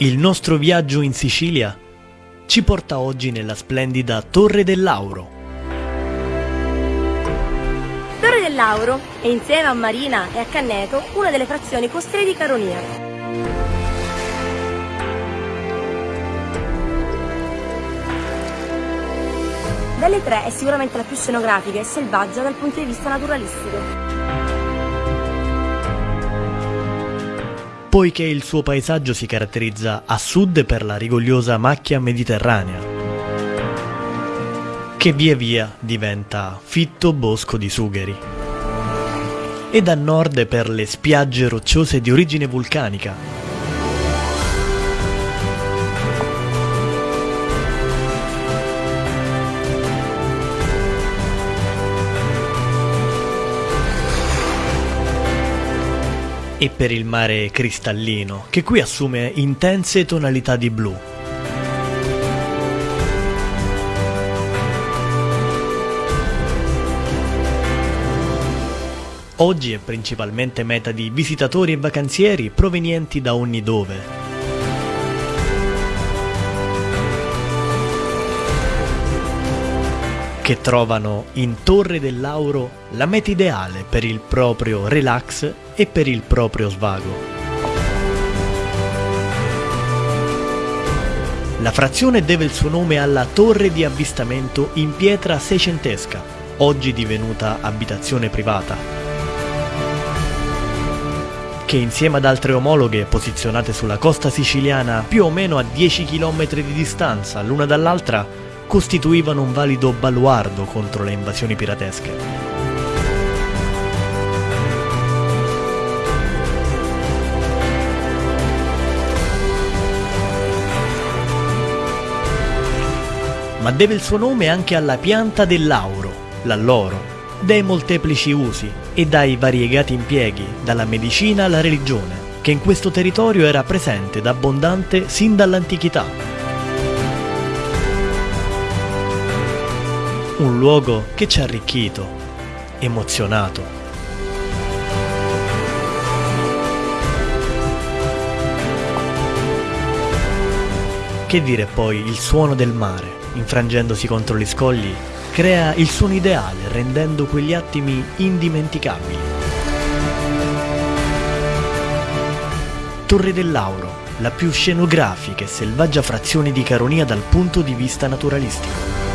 Il nostro viaggio in Sicilia ci porta oggi nella splendida Torre del Lauro. Torre del Lauro è insieme a Marina e a Canneto una delle frazioni costiere di Caronia. Delle tre è sicuramente la più scenografica e selvaggia dal punto di vista naturalistico. Poiché il suo paesaggio si caratterizza a sud per la rigogliosa macchia mediterranea, che via via diventa fitto bosco di sugheri, ed a nord per le spiagge rocciose di origine vulcanica, e per il mare cristallino, che qui assume intense tonalità di blu. Oggi è principalmente meta di visitatori e vacanzieri provenienti da ogni dove. Che trovano in Torre del Lauro la meta ideale per il proprio relax e per il proprio svago. La frazione deve il suo nome alla torre di avvistamento in pietra seicentesca, oggi divenuta abitazione privata, che insieme ad altre omologhe posizionate sulla costa siciliana più o meno a 10 km di distanza l'una dall'altra costituivano un valido baluardo contro le invasioni piratesche. Ma deve il suo nome anche alla pianta dell'auro, l'alloro, dai molteplici usi e dai variegati impieghi, dalla medicina alla religione, che in questo territorio era presente ed abbondante sin dall'antichità. Un luogo che ci ha arricchito, emozionato. Che dire poi il suono del mare, infrangendosi contro gli scogli, crea il suono ideale rendendo quegli attimi indimenticabili. Torre del Lauro, la più scenografica e selvaggia frazione di Caronia dal punto di vista naturalistico.